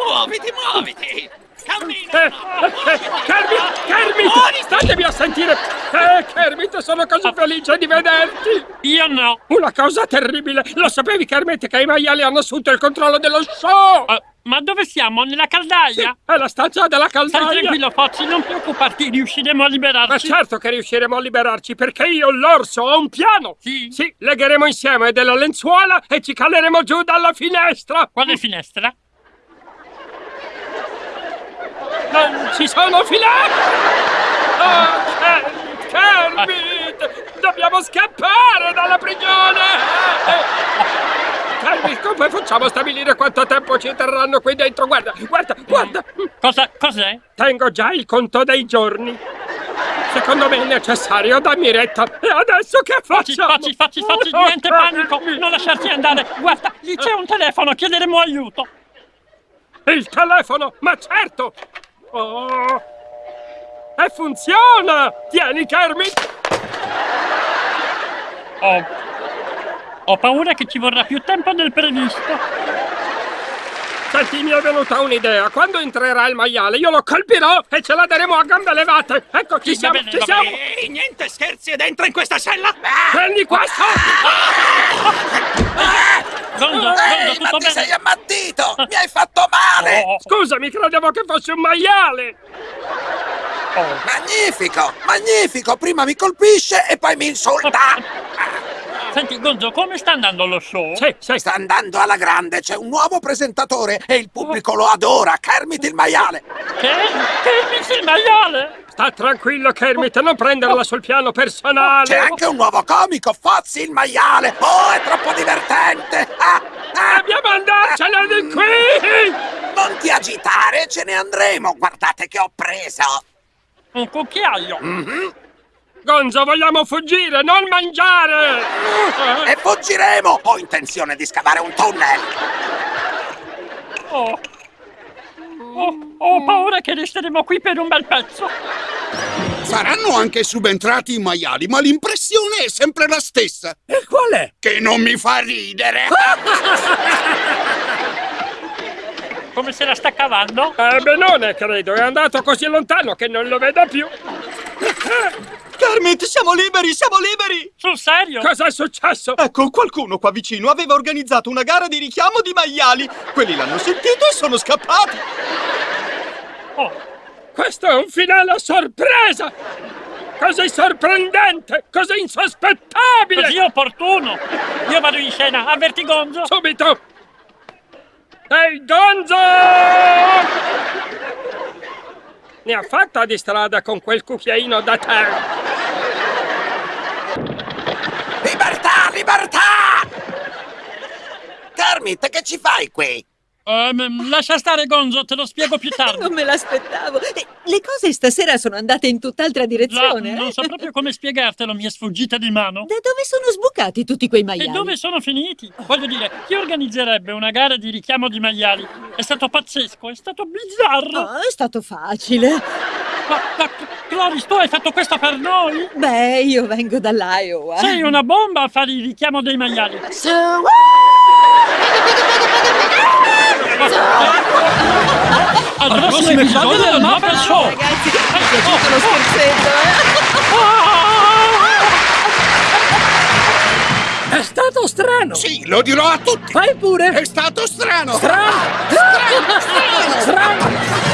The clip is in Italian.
Muoviti, muoviti! Cammina! Eh, eh, Kermit! Kermit! Statevi a sentire! Eh, Kermit, sono così felice di vederti! Io no! Una cosa terribile! Lo sapevi, Kermit, che i maiali hanno assunto il controllo dello show? Uh, ma dove siamo? Nella caldaia? Sì, è la stanza della caldaia! Stai tranquillo, Fozzi, non preoccuparti, riusciremo a liberarci! Ma certo che riusciremo a liberarci, perché io, l'orso, ho un piano! Sì? Sì, legheremo insieme della lenzuola e ci caleremo giù dalla finestra! Quale finestra? Ci sono finestre! Oh, Kermit! Dobbiamo scappare dalla prigione! Kermit, come facciamo a stabilire quanto tempo ci terranno qui dentro? Guarda, guarda, guarda! Cosa, cos'è? Tengo già il conto dei giorni. Secondo me è necessario, dammi retta. E adesso che facciamo? Facci, facci, facci, niente panico! Non lasciarti andare! Guarda, lì c'è un telefono, chiederemo aiuto! Il telefono? Ma certo! Oh! E funziona! Tieni, Kermit! Oh. Ho paura che ci vorrà più tempo del previsto. Senti, mi è venuta un'idea. Quando entrerà il maiale, io lo colpirò e ce la daremo a gambe levate. Ecco, ci Sì, siamo, bene, ci siamo. Ehi, niente scherzi ed entra in questa cella! Prendi questo! Gonzo, Ehi, Gonzo, ma ti sei ammattito! Mi hai fatto male! Oh, Scusami, credevo che fosse un maiale! oh. Magnifico! Magnifico! Prima mi colpisce e poi mi insulta! Senti, Gonzo, come sta andando lo show? Sì, sì, Sta andando alla grande, c'è un nuovo presentatore e il pubblico lo adora! Kermit il maiale! Che? Che il maiale? Sta tranquillo, Kermit, non prenderla sul piano personale. C'è anche un nuovo comico, Fozzi il maiale! Oh, è troppo divertente! Ah, ah. Dobbiamo andarcene di qui! Non ti agitare, ce ne andremo! Guardate che ho preso! Un cucchiaio. Gonzo, vogliamo fuggire, non mangiare! E fuggiremo! Ho intenzione di scavare un tunnel! Oh. Oh, ho paura che resteremo qui per un bel pezzo. Saranno anche subentrati i maiali, ma l'impressione è sempre la stessa. E qual è? Che non mi fa ridere. Come se la sta cavando? Eh, benone, credo, è andato così lontano che non lo vedo più. Kermit, siamo liberi, siamo liberi! Sul serio? Cosa è successo? Ecco, qualcuno qua vicino aveva organizzato una gara di richiamo di maiali. Quelli l'hanno sentito e sono scappati. Oh, Questo è un finale a sorpresa! Così sorprendente! Così insospettabile! così opportuno. Io vado in scena, avverti Gonzo. Subito! Ehi, Gonzo! Ne ha fatta di strada con quel cucchiaino da te! Libertà, libertà! Kermit, che ci fai qui? Ehm, lascia stare Gonzo, te lo spiego più tardi. Non me l'aspettavo. Eh, Le cose stasera sono andate in tutt'altra La- direzione. non eh? so proprio come spiegartelo, mi è sfuggita di mano. Da dove sono sbucati tutti quei E maiali? dove sono finiti? Voglio dire, chi organizzerebbe una gara di richiamo di maiali? È stato pazzesco, è stato bizzarro. Oh, è stato facile. Ma, ma Cloris, tu hai fatto questo per noi? Beh, io vengo dall'Iowa. Sei una bomba a fare il richiamo dei maiali. Al l'episodio del, del Muppet Show. Show. Ragazzi, mi oh, lo scherzetto. Eh? È stato strano. Sì, lo dirò a tutti. Fai pure. È stato strano. Strano. Strano. Strano. strano. strano.